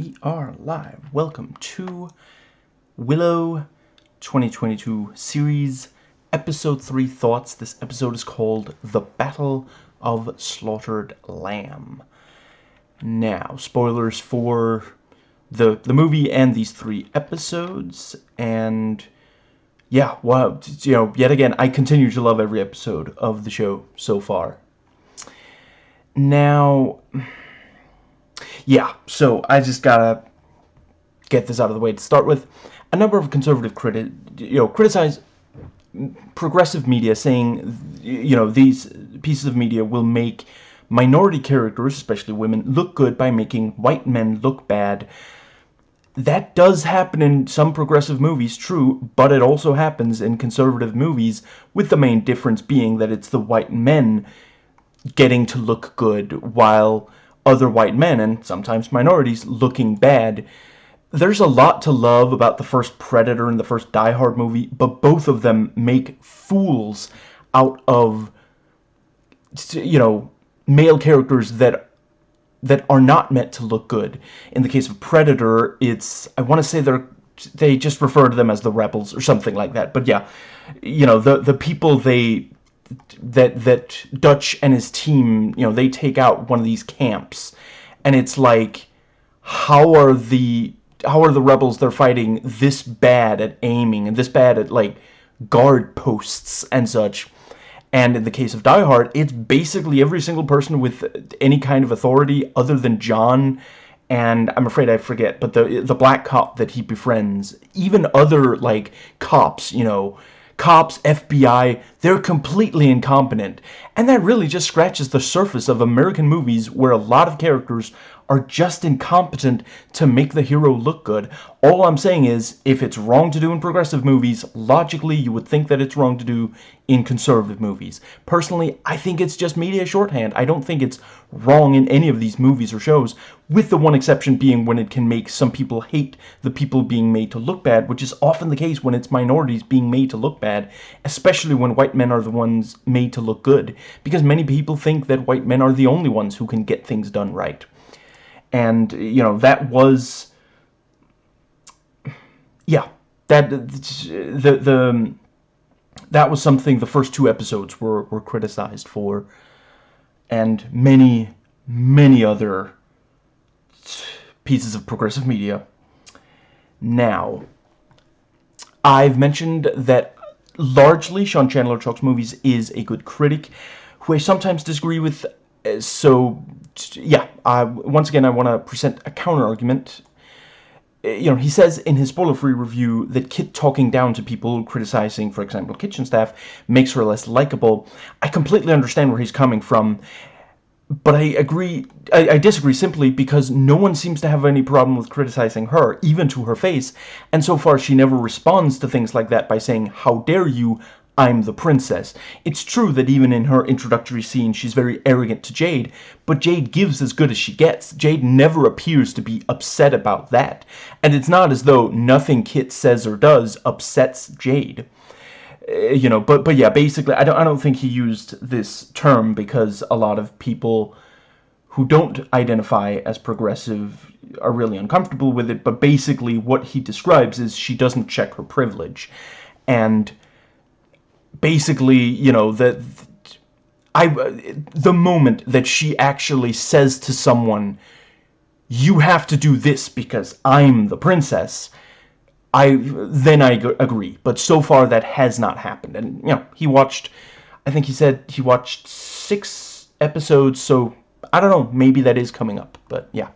We are live. Welcome to Willow 2022 series, episode 3 thoughts. This episode is called The Battle of Slaughtered Lamb. Now, spoilers for the the movie and these three episodes and yeah, well, you know, yet again, I continue to love every episode of the show so far. Now, yeah, so I just gotta get this out of the way to start with. A number of conservative critics, you know, criticize progressive media, saying, you know, these pieces of media will make minority characters, especially women, look good by making white men look bad. That does happen in some progressive movies, true, but it also happens in conservative movies, with the main difference being that it's the white men getting to look good, while other white men, and sometimes minorities, looking bad. There's a lot to love about the first Predator and the first Die Hard movie, but both of them make fools out of, you know, male characters that that are not meant to look good. In the case of Predator, it's I want to say they're they just refer to them as the rebels or something like that. But yeah, you know, the the people they that that Dutch and his team, you know, they take out one of these camps. And it's like how are the how are the rebels they're fighting this bad at aiming and this bad at like guard posts and such? And in the case of Die Hard, it's basically every single person with any kind of authority other than John and I'm afraid I forget, but the the black cop that he befriends, even other like cops, you know, cops, FBI, they're completely incompetent. And that really just scratches the surface of American movies where a lot of characters are just incompetent to make the hero look good. All I'm saying is, if it's wrong to do in progressive movies, logically you would think that it's wrong to do in conservative movies. Personally, I think it's just media shorthand. I don't think it's wrong in any of these movies or shows, with the one exception being when it can make some people hate the people being made to look bad, which is often the case when it's minorities being made to look bad, especially when white men are the ones made to look good, because many people think that white men are the only ones who can get things done right and you know that was yeah that the the that was something the first two episodes were were criticized for. And many many other pieces of progressive media. Now I've mentioned that largely Sean Chandler Talks Movies is a good critic who I sometimes disagree with uh, so yeah once again I want to present a counter argument eh, you know he says in his spoiler-free review that Kit talking down to people criticizing for example kitchen staff makes her less likable. I completely understand where he's coming from but I agree I, I, disagree simply because no one seems to have any problem with criticizing her even to her face and so far she never responds to things like that by saying how dare you I'm the princess. It's true that even in her introductory scene she's very arrogant to Jade, but Jade gives as good as she gets. Jade never appears to be upset about that. And it's not as though nothing Kit says or does upsets Jade. Uh, you know, but but yeah, basically I don't I don't think he used this term because a lot of people who don't identify as progressive are really uncomfortable with it, but basically what he describes is she doesn't check her privilege. And basically, you know, that I the moment that she actually says to someone, "You have to do this because I'm the princess," I then I agree. But so far that has not happened. And you know, he watched. I think he said he watched six episodes. So I don't know. Maybe that is coming up. But yeah.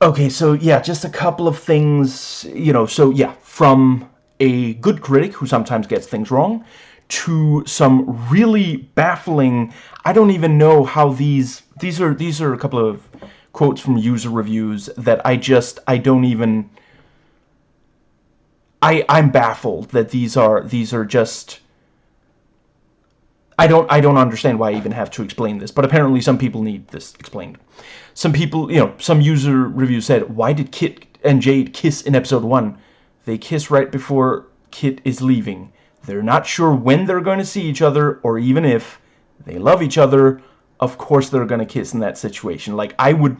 Okay, so yeah, just a couple of things, you know, so yeah, from a good critic who sometimes gets things wrong to some really baffling I don't even know how these these are these are a couple of quotes from user reviews that I just I don't even I I'm baffled that these are these are just I don't I don't understand why I even have to explain this, but apparently some people need this explained. Some people, you know, some user review said, "Why did Kit and Jade kiss in episode 1?" They kiss right before Kit is leaving. They're not sure when they're going to see each other, or even if. They love each other. Of course they're going to kiss in that situation. Like, I would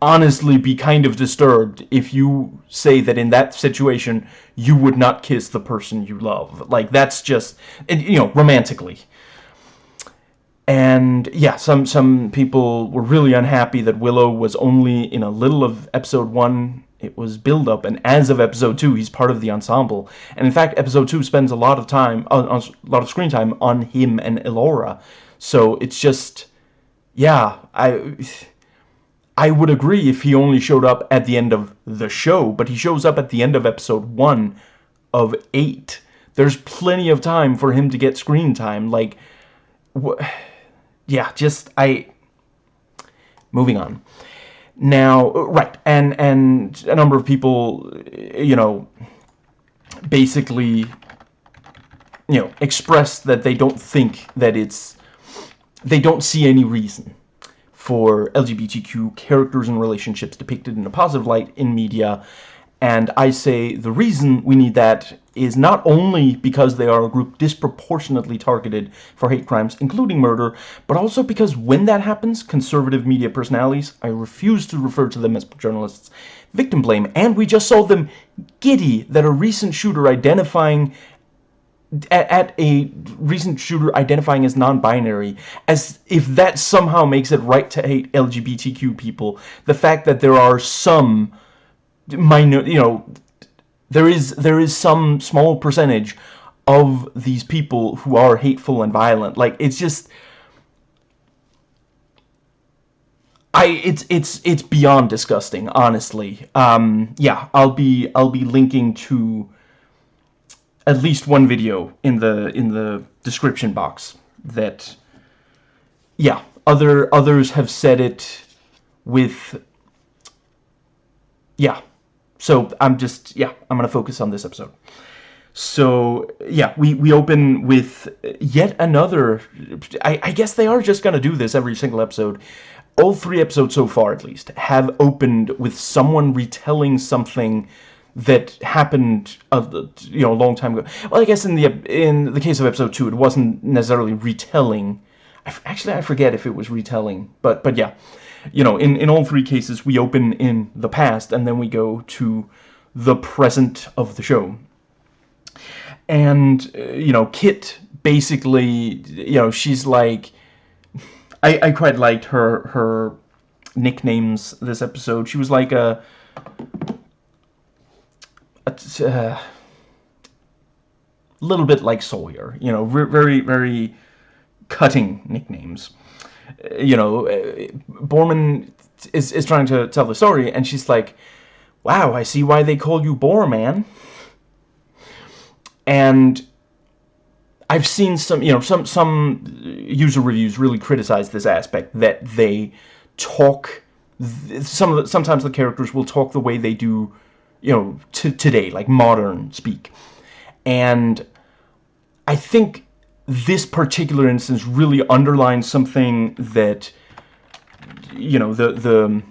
honestly be kind of disturbed if you say that in that situation you would not kiss the person you love. Like, that's just, you know, romantically. And yeah, some some people were really unhappy that Willow was only in a little of episode one. It was build up, and as of episode two, he's part of the ensemble. And in fact, episode two spends a lot of time, uh, a lot of screen time on him and Elora. So it's just, yeah, I. I would agree if he only showed up at the end of the show, but he shows up at the end of episode one of eight. There's plenty of time for him to get screen time. Like, yeah, just I. Moving on. Now, uh, right, and and a number of people, uh, you know, basically, you know, express that they don't think that it's, they don't see any reason for LGBTQ characters and relationships depicted in a positive light in media. And I say the reason we need that is not only because they are a group disproportionately targeted for hate crimes, including murder, but also because when that happens, conservative media personalities, I refuse to refer to them as journalists, victim blame, and we just saw them giddy that a recent shooter identifying at, a recent shooter identifying as non-binary, as if that somehow makes it right to hate LGBTQ people. The fact that there are some minor, you know, there is there is some small percentage of these people who are hateful and violent. Like it's just. I it's it's it's beyond disgusting, honestly. Um, yeah, I'll be I'll be linking to at least one video in the in the description box that yeah other others have said it with yeah so I'm just yeah I'm gonna focus on this episode so yeah we we open with yet another I, I guess they are just gonna do this every single episode all three episodes so far at least have opened with someone retelling something that happened a you know a long time ago. Well, I guess in the in the case of episode two, it wasn't necessarily retelling. I, actually, I forget if it was retelling, but but yeah, you know, in in all three cases, we open in the past and then we go to the present of the show. And uh, you know, Kit basically, you know, she's like, I I quite liked her her nicknames this episode. She was like a a uh, little bit like Sawyer, you know, very, very cutting nicknames. Uh, you know, uh, Boorman is, is trying to tell the story, and she's like, wow, I see why they call you Boar Man. And I've seen some, you know, some, some user reviews really criticize this aspect, that they talk, some of the, sometimes the characters will talk the way they do you know, to today, like modern speak. And I think this particular instance really underlines something that, you know, the, the,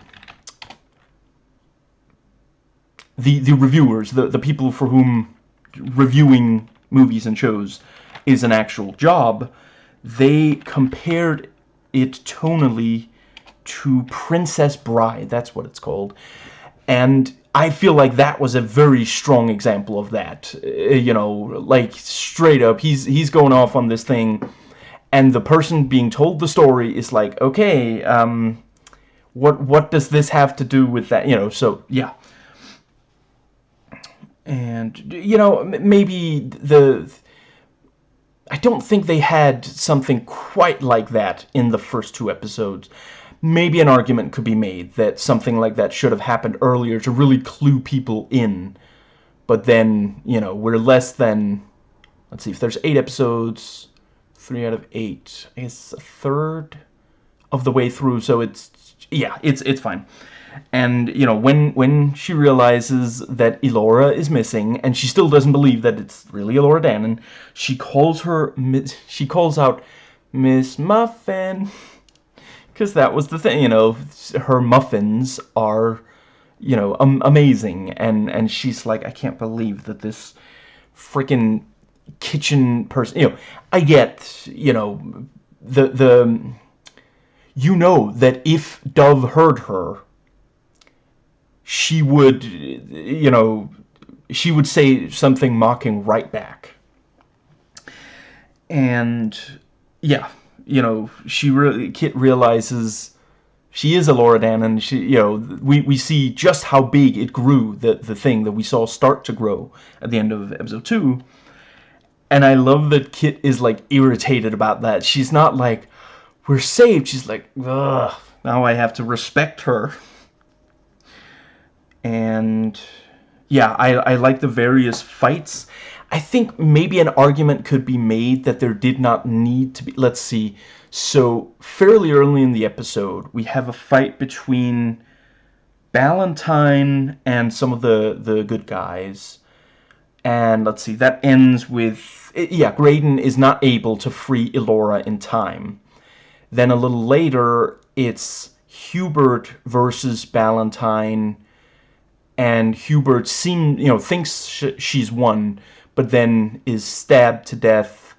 the, the reviewers, the, the people for whom reviewing movies and shows is an actual job, they compared it tonally to Princess Bride, that's what it's called. And I feel like that was a very strong example of that. Uh, you know, like straight up, he's he's going off on this thing, and the person being told the story is like, okay, um, what what does this have to do with that? You know, so yeah. And you know, maybe the I don't think they had something quite like that in the first two episodes maybe an argument could be made that something like that should have happened earlier to really clue people in. But then, you know, we're less than, let's see, if there's eight episodes, three out of eight, I guess a third of the way through, so it's, yeah, it's, it's fine. And, you know, when, when she realizes that Elora is missing, and she still doesn't believe that it's really Elora Danan, she calls her, she calls out, Miss Muffin because that was the thing, you know, her muffins are, you know, um, amazing, and, and she's like, I can't believe that this freaking kitchen person, you know, I get, you know, the, the, you know that if Dove heard her, she would, you know, she would say something mocking right back. And yeah, you know, she really Kit realizes she is Elora Danan. She, you know, we we see just how big it grew. The the thing that we saw start to grow at the end of episode two. And I love that Kit is like irritated about that. She's not like, we're saved. She's like, ugh, now I have to respect her. And yeah, I, I like the various fights. I think maybe an argument could be made that there did not need to be... Let's see. So, fairly early in the episode, we have a fight between Ballantine and some of the, the good guys. And let's see, that ends with... Eh, yeah, Graydon is not able to free Elora in time. Then a little later, it's Hubert versus Ballantine and Hubert seem you know thinks sh she's won, but then is stabbed to death.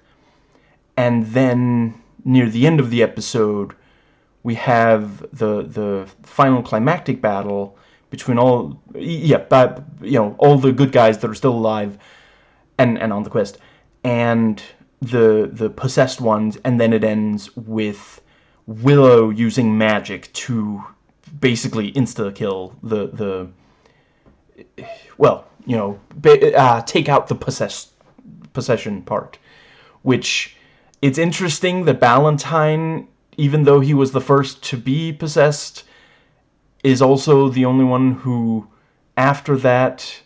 And then near the end of the episode, we have the the final climactic battle between all yeah, but you know all the good guys that are still alive, and and on the quest, and the the possessed ones, and then it ends with Willow using magic to basically insta kill the the well, you know, uh, take out the possess possession part, which it's interesting that Ballantine, even though he was the first to be possessed, is also the only one who, after that,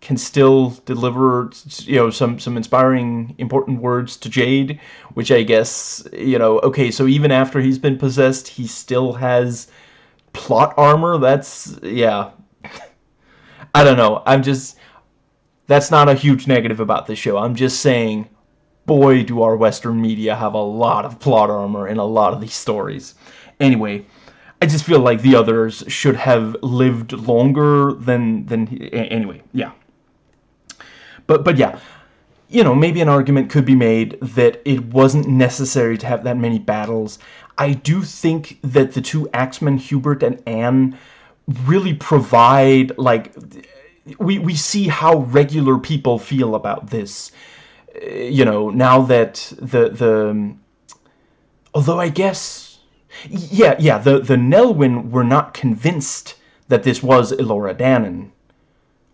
can still deliver, you know, some, some inspiring, important words to Jade, which I guess, you know, okay, so even after he's been possessed, he still has plot armor? That's, yeah, I don't know. I'm just... That's not a huge negative about this show. I'm just saying, boy, do our Western media have a lot of plot armor in a lot of these stories. Anyway, I just feel like the others should have lived longer than... than anyway, yeah. But, but yeah, you know, maybe an argument could be made that it wasn't necessary to have that many battles. I do think that the two Axemen, Hubert and Anne, really provide like we we see how regular people feel about this. Uh, you know now that the the um, although I guess yeah yeah the the Nelwyn were not convinced that this was Elora Danan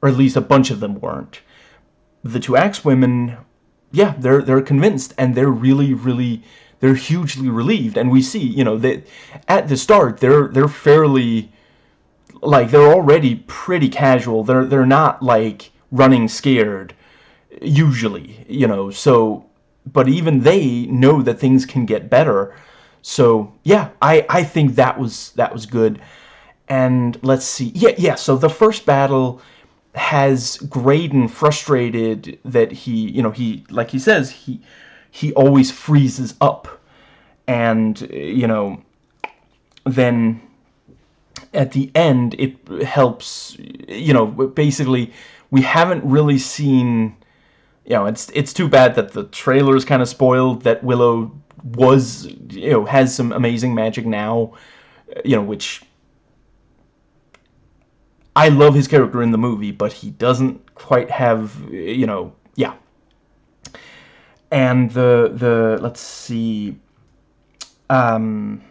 or at least a bunch of them weren't. The two axe women yeah they're they're convinced and they're really really they're hugely relieved. And we see you know that at the start they're they're fairly like they're already pretty casual. They're they're not like running scared usually, you know. So but even they know that things can get better. So, yeah, I I think that was that was good. And let's see. Yeah, yeah, so the first battle has Graydon frustrated that he, you know, he like he says, he he always freezes up and you know then at the end it helps you know basically we haven't really seen you know it's it's too bad that the trailer is kind of spoiled that Willow was you know has some amazing magic now you know which I love his character in the movie but he doesn't quite have you know yeah. And the the let's see um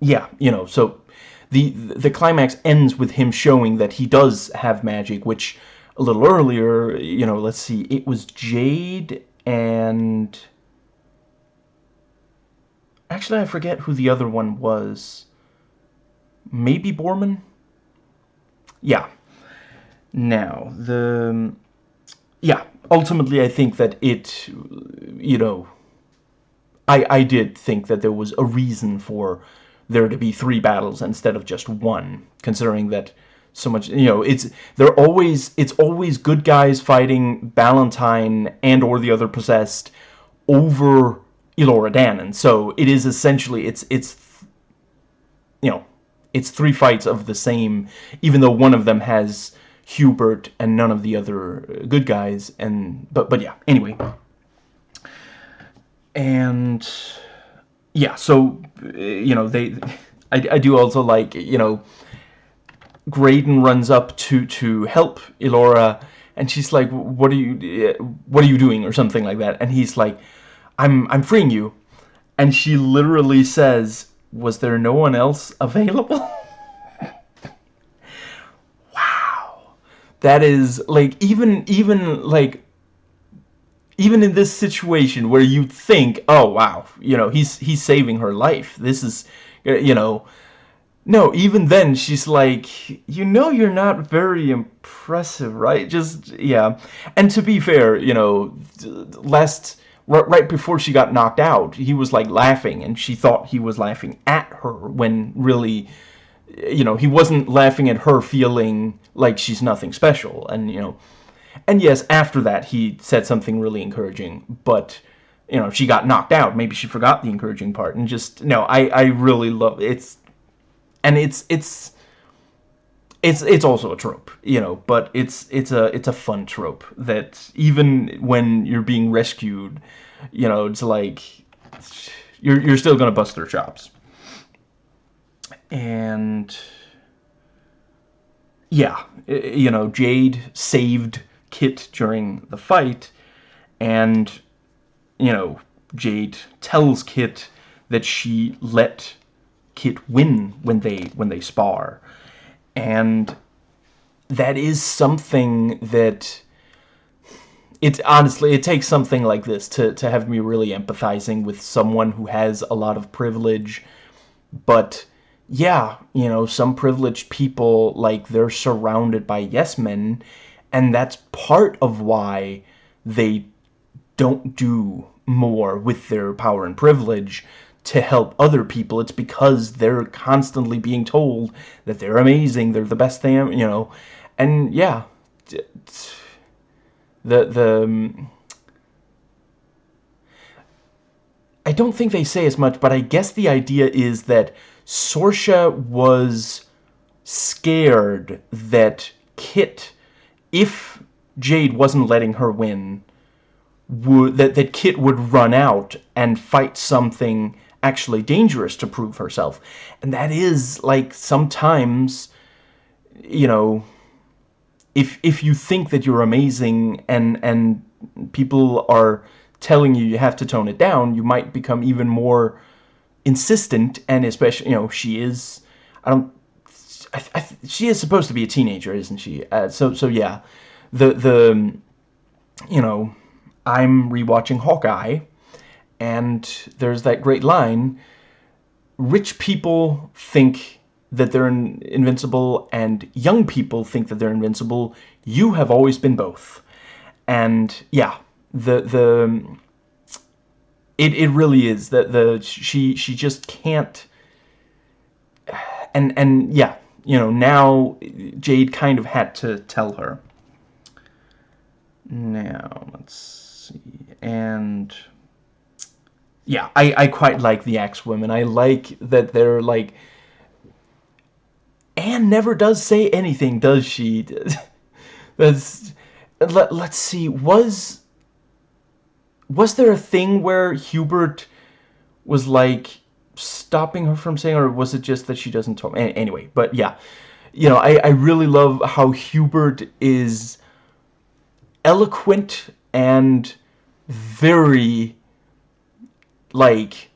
yeah you know so the the climax ends with him showing that he does have magic, which a little earlier, you know, let's see, it was Jade and actually I forget who the other one was. Maybe Boorman? Yeah. Now, the yeah, ultimately I think that it you know I I did think that there was a reason for there to be three battles instead of just one, considering that so much, you know, it's, they're always, it's always good guys fighting Ballantine and or the other possessed over Elora Danan. So it is essentially, it's, it's, you know, it's three fights of the same, even though one of them has Hubert and none of the other good guys, and, but, but yeah, anyway. And yeah, so, eh, you know, they, I, I do also like, you know, Graydon runs up to to help Elora and she's like what are you eh, what are you doing? or something like that and he's like I'm I'm freeing you. And she literally says was there no one else available? Wow. That is like even even like even in this situation where you think oh wow you know he's he's saving her life this is uh, you know no, even then, she's like, you know you're not very impressive, right? Just, yeah. And to be fair, you know, last, right before she got knocked out, he was like laughing, and she thought he was laughing at her, when really, you know, he wasn't laughing at her feeling like she's nothing special, and, you know, and yes, after that, he said something really encouraging, but, you know, she got knocked out. Maybe she forgot the encouraging part, and just, no, I, I really love, it's, and it's it's it's it's also a trope, you know, but it's it's a it's a fun trope that even when you're being rescued, you know, it's like you're you're still gonna bust their chops. And yeah, you know, Jade saved Kit during the fight, and you know, Jade tells Kit that she let Kit win when they when they spar, and that is something that it's honestly it takes something like this to to have me really empathizing with someone who has a lot of privilege, but yeah, you know, some privileged people like they're surrounded by yes men, and that's part of why they don't do more with their power and privilege to help other people. It's because they're constantly being told that they're amazing, they're the best thing, you know. And yeah, the the um, I don't think they say as much, but I guess the idea is that Sorsha was scared that Kit, if Jade wasn't letting her win, would that that Kit would run out and fight something actually dangerous to prove herself. And that is, like, sometimes, you know, if, if you think that you're amazing and, and people are telling you you have to tone it down, you might become even more insistent and especially, you know, she is, I don't, I, I, she is supposed to be a teenager, isn't she? Uh, so, so yeah, the, the, you know, I'm rewatching Hawkeye, and there's that great line, rich people think that they're invincible and young people think that they're invincible. You have always been both. And yeah, the the it it really is that the she she just can't and and yeah, you know, now Jade kind of had to tell her. Now, let's see. And yeah, I, I quite like the X-Women. I like that they're like... Anne never does say anything, does she? That's... Let, let's see, was... Was there a thing where Hubert was like stopping her from saying, or was it just that she doesn't talk? Anyway, but yeah, you know, I, I really love how Hubert is eloquent and very like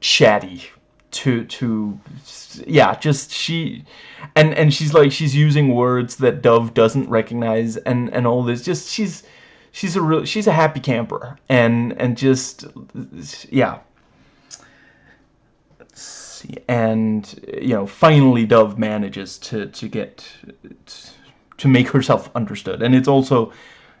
chatty to to yeah just she and and she's like she's using words that Dove doesn't recognize and and all this just she's she's a real she's a happy camper and and just yeah. And you know finally Dove manages to to get to make herself understood. And it's also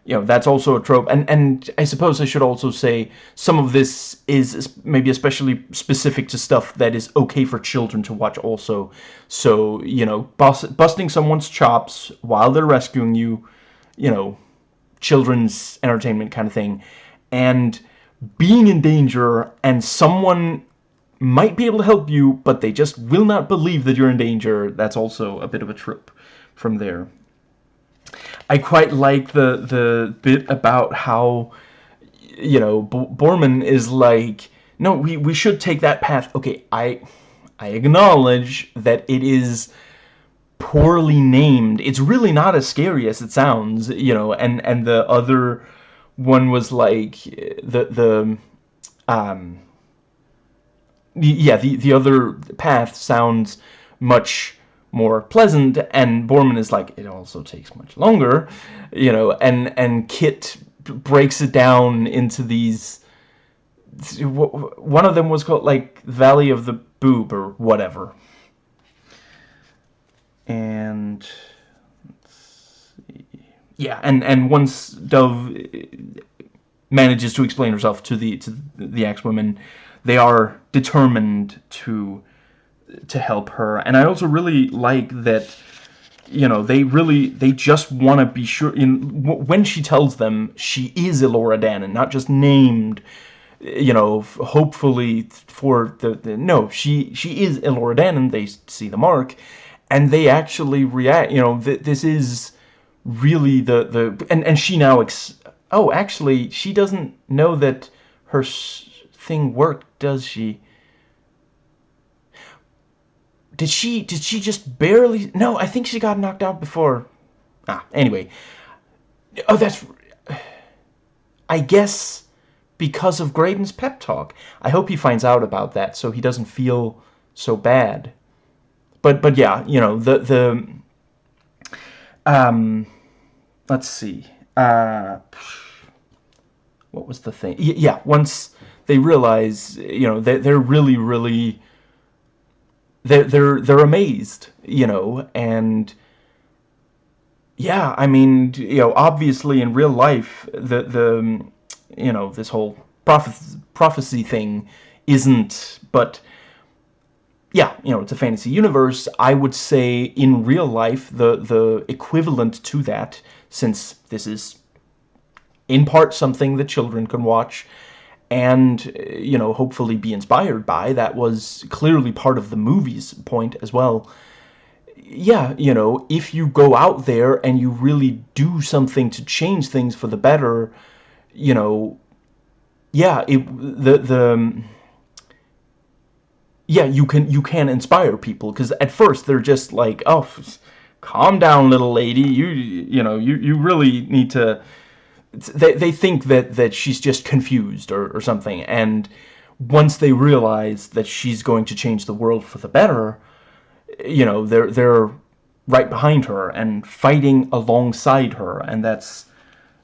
you know that's also a trope. And and I suppose I should also say some of this is maybe especially specific to stuff that is okay for children to watch also. So you know bust, busting someone's chops while they're rescuing you you know children's entertainment kind of thing. And being in danger and someone might be able to help you but they just will not believe that you're in danger that's also a bit of a trope from there I quite like the the bit about how you know B Boorman is like no we we should take that path okay I I acknowledge that it is poorly named. It's really not as scary as it sounds, you know. And and the other one was like the the um yeah the the other path sounds much more pleasant and Boorman is like it also takes much longer you know and and Kit breaks it down into these one of them was called like Valley of the Boob or whatever. And yeah and and once Dove eh, manages to explain herself to the to the X-women they are determined to to help her. And I also really like that you know they really they just want to be sure in when she tells them she is Elora Danan not just named you know hopefully for the, the no she she is Elora Danan they see the mark. And they actually react you know th this is really the the and and she now ex oh actually she doesn't know that her thing worked does she did she, did she just barely, no, I think she got knocked out before, ah, anyway. Oh, that's, I guess because of Graydon's pep talk. I hope he finds out about that so he doesn't feel so bad. But, but yeah, you know, the, the, um, let's see, uh, what was the thing? Yeah, once they realize, you know, they're, they're really, really they're they're they're amazed, you know, and yeah, I mean, you know, obviously in real life, the the you know this whole prophecy prophecy thing isn't, but yeah, you know, it's a fantasy universe. I would say in real life, the the equivalent to that, since this is in part something that children can watch, and uh, you know hopefully be inspired by that was clearly part of the movie's point as well. Yeah you know if you go out there and you really do something to change things for the better you know yeah it the the yeah you can you can inspire people because at first they're just like oh calm down little lady. You you know you you really need to they, they think that, that she's just confused or, or something, and once they realize that she's going to change the world for the better, you know, they're, they're right behind her and fighting alongside her, and that's,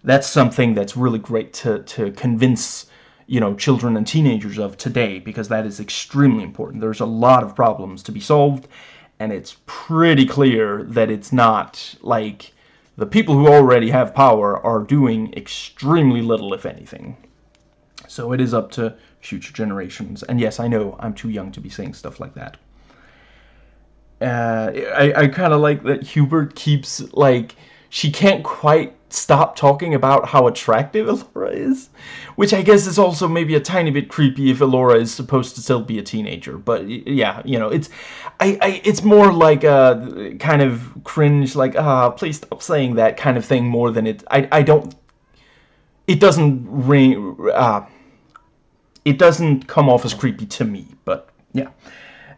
that's something that's really great to, to convince, you know, children and teenagers of today, because that is extremely important. There's a lot of problems to be solved, and it's pretty clear that it's not, like, the people who already have power are doing extremely little, if anything. So it is up to future generations. And yes, I know I'm too young to be saying stuff like that. Uh, I, I kind of like that Hubert keeps, like, she can't quite stop talking about how attractive Elora is. Which I guess is also maybe a tiny bit creepy if Elora is supposed to still be a teenager. But yeah, you know, it's I, I it's more like a kind of cringe, like, ah, please stop saying that kind of thing more than it I I don't it doesn't ring uh it doesn't come off as creepy to me, but yeah.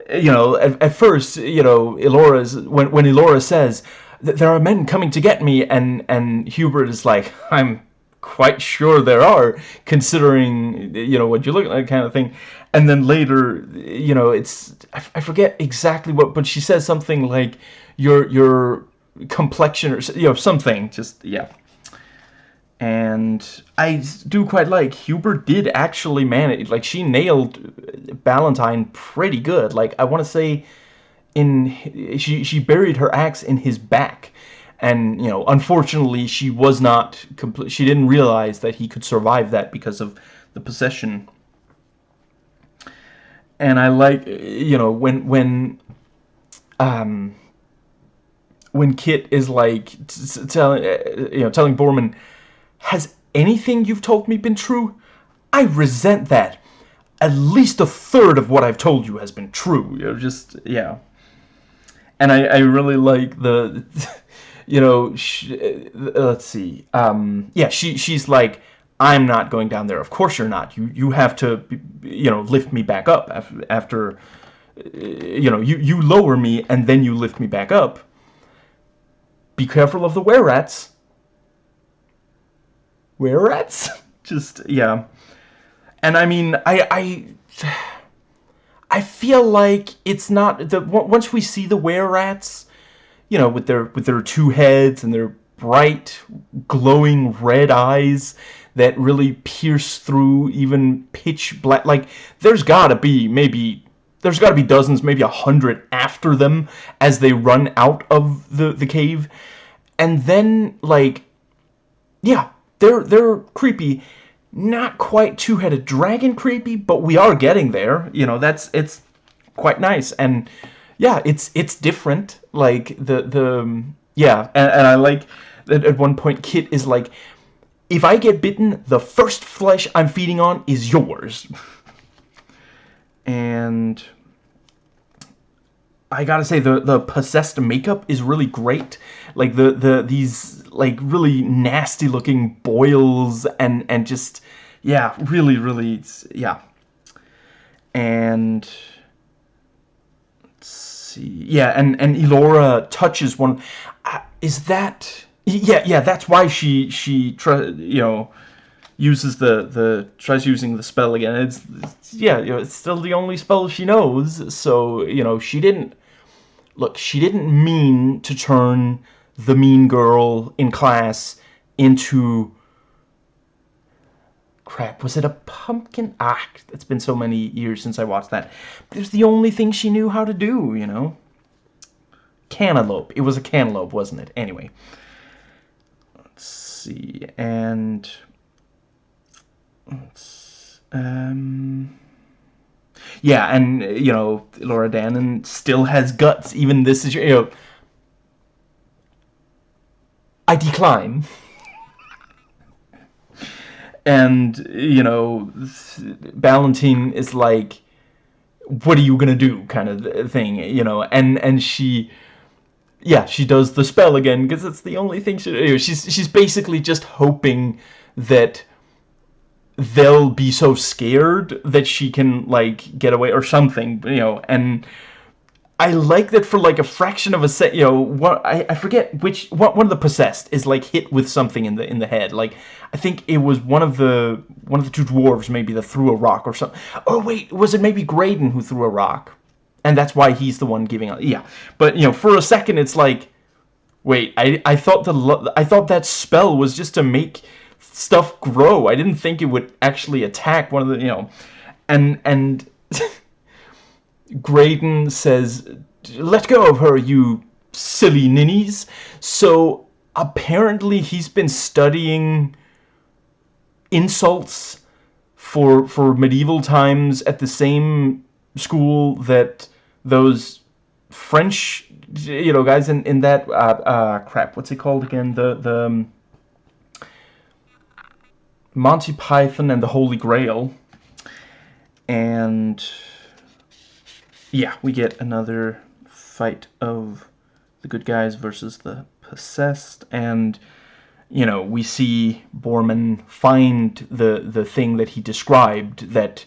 You know, at, at first, you know, Elora's when when Elora says there are men coming to get me and and Hubert is like, I'm quite sure there are, considering, you know, what you look like kind of thing. And then later, you know, it's, I, I forget exactly what, but she says something like, your, your complexion, or, you know, something, just, yeah. And I do quite like, Hubert did actually manage, like, she nailed Ballantine pretty good. Like, I want to say, in, she, she buried her axe in his back. And you know unfortunately she was not complete she didn't realize that he could survive that because of the possession. And I like you know when when um when Kit is like telling you know telling Boorman has anything you've told me been true? I resent that. At least a third of what I've told you has been true. You know just yeah and I, I really like the you know, she, uh, let's see. Um, yeah, she she's like, I'm not going down there. Of course you're not. You you have to, you know, lift me back up after, after uh, you know, you you lower me and then you lift me back up. be careful of the were rats. Were rats? Just yeah. And I mean, I I I feel like it's not the once we see the were rats, you know, with their with their two heads and their bright glowing red eyes that really pierce through even pitch black like there's got to be maybe there's got to be dozens, maybe a hundred after them as they run out of the the cave, and then like, yeah, they're they're creepy, not quite two-headed dragon creepy, but we are getting there. You know, that's it's quite nice, and yeah, it's it's different. Like the the yeah, and, and I like that at one point Kit is like, if I get bitten, the first flesh I'm feeding on is yours. and I gotta say the the possessed makeup is really great. Like the the these like really nasty looking boils and and just yeah, really really yeah. And let's see, yeah, and and Elora touches one. Uh, is that yeah yeah? That's why she she you know uses the the tries using the spell again. It's, it's yeah, you know, it's still the only spell she knows. So you know she didn't look. She didn't mean to turn the mean girl in class into crap. Was it a pumpkin? Ah, it's been so many years since I watched that. But it was the only thing she knew how to do. You know, cantaloupe. It was a cantaloupe, wasn't it? Anyway. Let's see and Let's... um, yeah, and you know Elora Danan still has guts. Even this is you know. I decline. and you know, Ballantine is like, "What are you gonna do?" kind of thing, you know, and and she. Yeah, she does the spell again because it's the only thing she. You know, she's she's basically just hoping that they'll be so scared that she can like get away or something you know and I like that for like a fraction of a set you know what I, I forget which what one of the possessed is like hit with something in the in the head. Like I think it was one of the one of the two dwarves maybe that threw a rock or something oh wait was it maybe Graydon who threw a rock? And that's why he's the one giving up yeah. But you know for a second it's like wait I I thought the I thought that spell was just to make stuff grow. I didn't think it would actually attack one of the, you know, and and Graydon says, "Let go of her, you silly ninnies." So apparently he's been studying insults for for medieval times at the same school that those French you know guys in in that uh, uh crap what's it called again the the um, Monty Python and the Holy Grail. And yeah, we get another fight of the good guys versus the possessed and you know, we see Boorman find the the thing that he described that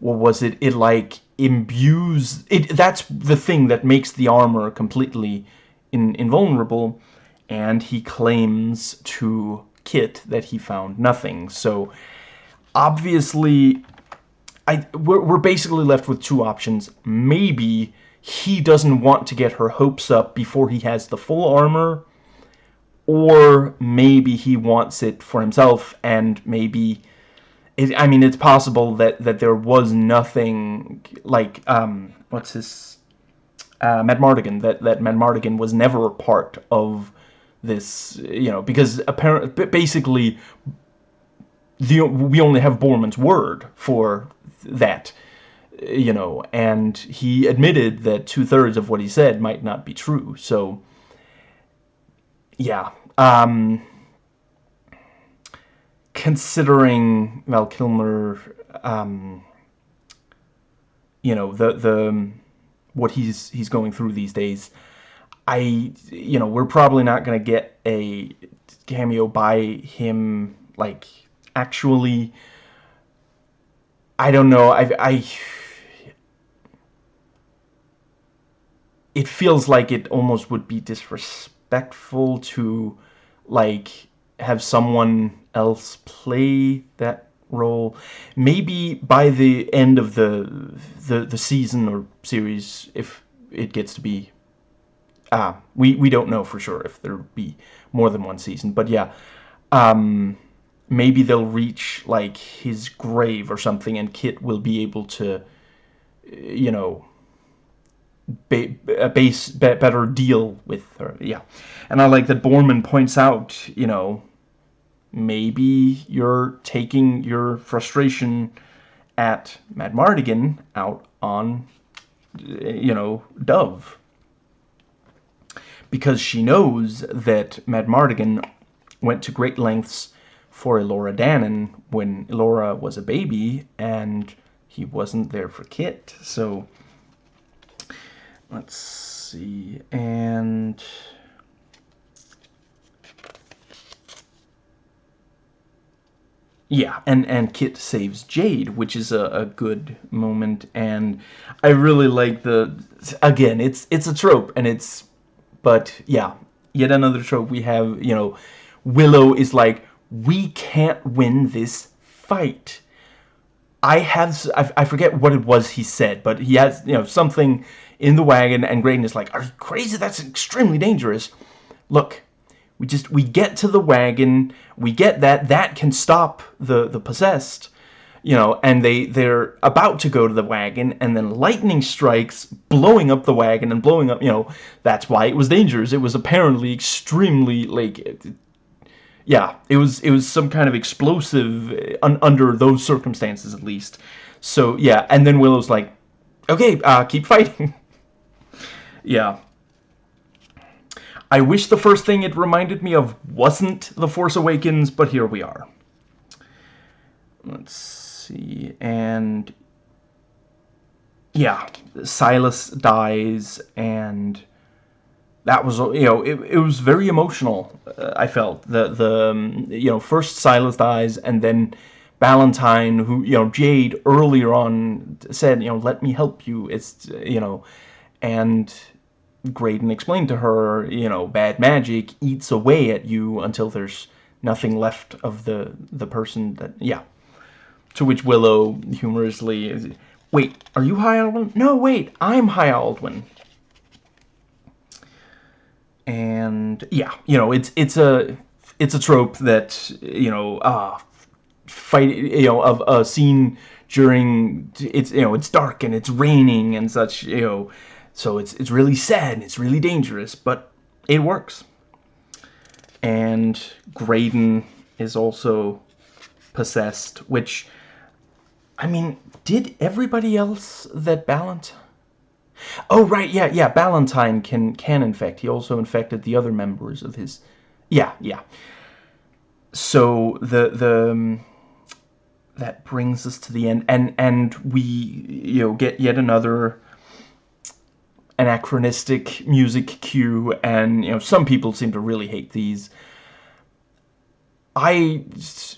what was it it like imbues it that's the thing that makes the armor completely in, invulnerable and he claims to kit that he found nothing. So obviously, I we're, we're basically left with two options. Maybe he doesn't want to get her hopes up before he has the full armor, or maybe he wants it for himself, and maybe... It, I mean, it's possible that, that there was nothing, like, um, what's his... Uh, Madmartigan, that, that Madmartigan was never a part of this, you know, because apparently, basically, the we only have Boorman's word for that, you know, and he admitted that two-thirds of what he said might not be true, so, yeah, um, considering Val Kilmer, um, you know, the, the, what he's, he's going through these days, I, you know, we're probably not going to get a cameo by him, like, actually. I don't know. I, I, it feels like it almost would be disrespectful to like have someone else play that role. Maybe by the end of the the the season or series, if it gets to be. Ah, we we don't know for sure if there'll be more than one season, but yeah, um, maybe they'll reach like his grave or something, and Kit will be able to, you know, ba a base better deal with her. Yeah, and I like that Boorman points out, you know, maybe you're taking your frustration at Madmartigan out on, you know, Dove. Because she knows that Madmartigan went to great lengths for Elora Danan when Elora was a baby and he wasn't there for Kit. So, let's see, and... Yeah, and, and Kit saves Jade, which is a, a good moment, and I really like the, again, it's it's a trope, and it's, but yeah, yet another trope we have, you know, Willow is like, we can't win this fight. I have, I, forget what it was he said, but he has, you know, something in the wagon, and Graydon is like, are you crazy? That's extremely dangerous. Look, we just, we get to the wagon, we get that, that can stop the, the possessed, you know, and they, they're about to go to the wagon, and then lightning strikes, blowing up the wagon and blowing up, you know, that's why it was dangerous. It was apparently extremely, like, yeah, it was, it was some kind of explosive uh, un under those circumstances, at least. So, yeah, and then Willow's like, okay, uh, keep fighting. yeah. I wish the first thing it reminded me of wasn't The Force Awakens, but here we are. Let's see, and... Yeah, Silas dies, and that was, you know, it, it was very emotional, uh, I felt. The, the um, you know, first Silas dies, and then Valentine, who, you know, Jade earlier on said, you know, let me help you, it's, you know, and Graydon explained to her, you know, bad magic eats away at you until there's nothing left of the the person that, yeah. To which Willow humorously, is, wait, are you High Aldwin? No, wait, I'm High Aldwin. And yeah, you know, it's it's a it's a trope that you know, uh, fight, you know, of a scene during it's you know it's dark and it's raining and such, you know so it's, it's really sad and it's really dangerous, but it works. And Graydon is also possessed, which, I mean, did everybody else that Ballant... Oh, right, yeah, yeah, Valentine can, can infect. He also infected the other members of his... Yeah, yeah. So, the, the, um, that brings us to the end, and, and we, you know, get yet another anachronistic music cue, and you know some people seem to really hate these. I,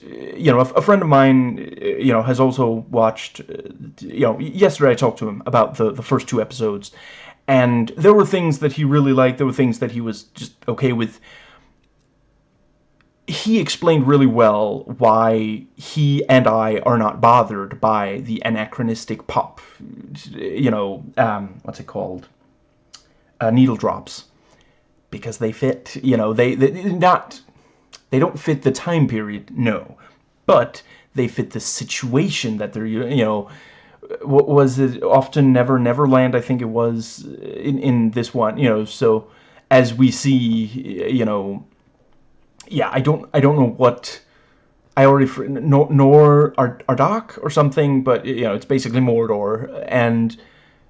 you know, a, friend of mine, you know, has also watched, you know, yesterday I talked to him about the, the first two episodes, and there were things that he really liked, there were things that he was just okay with. He explained really well why he and I are not bothered by the anachronistic pop, you know, um, what's it called? uh, needle drops because they fit, you know, they, they not, they don't fit the time period, no, but they fit the situation that they're, you know, what was it, often Never Neverland, I think it was in, in this one, you know, so as we see, you know, yeah, I don't, I don't know what, I already, nor, nor Ardak or something, but, you know, it's basically Mordor, and,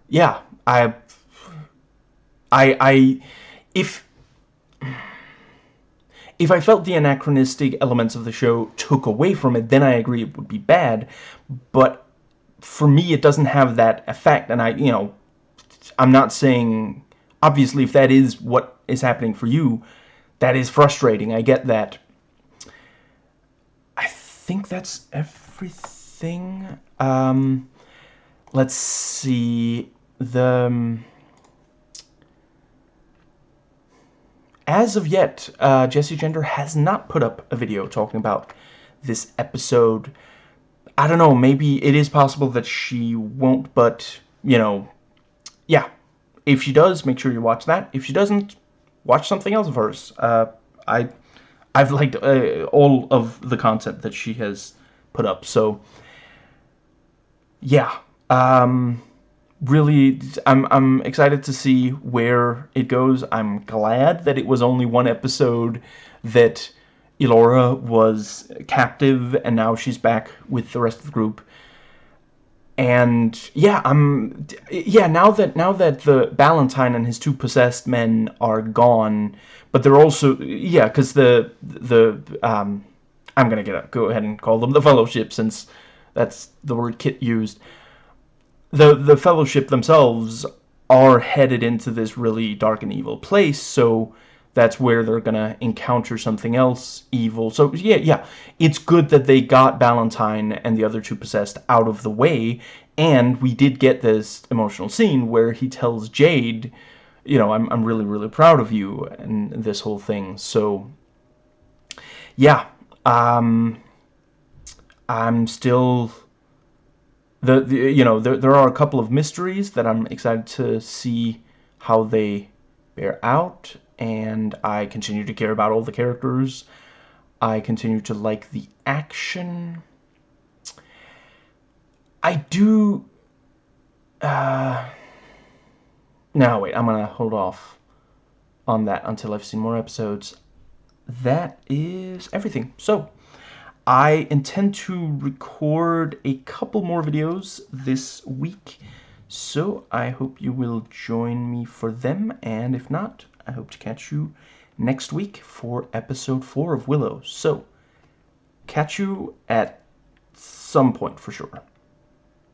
yeah, I I, I, if, if I felt the anachronistic elements of the show took away from it, then I agree it would be bad, but for me it doesn't have that effect, and I, you know, I'm not saying, obviously if that is what is happening for you, that is frustrating, I get that. I think that's everything. Um, let's see, the... as of yet, uh, Jessie Gender has not put up a video talking about this episode. I don't know, maybe it is possible that she won't, but, you know, yeah. If she does, make sure you watch that. If she doesn't, watch something else of hers. Uh, I, I've liked uh, all of the content that she has put up, so, yeah. Um, really, I'm, I'm excited to see where it goes. I'm glad that it was only one episode that Elora was captive and now she's back with the rest of the group. And yeah, I'm yeah, now that now that the Valentine and his two possessed men are gone, but they're also yeah, cuz the the um I'm to get up, go ahead and call them the fellowship since that's the word Kit used the the fellowship themselves are headed into this really dark and evil place so that's where they're gonna encounter something else evil. So yeah yeah it's good that they got Valentine and the other two possessed out of the way and we did get this emotional scene where he tells Jade you know I'm, I'm really really proud of you and this whole thing. So yeah um I'm still the, the you know there, there are a couple of mysteries that I'm excited to see how they bear out and I continue to care about all the characters. I continue to like the action. I do uh now wait I'm gonna hold off on that until I've seen more episodes. That is everything. So I intend to record a couple more videos this week, so I hope you will join me for them, and if not, I hope to catch you next week for episode 4 of Willow. So, catch you at some point for sure.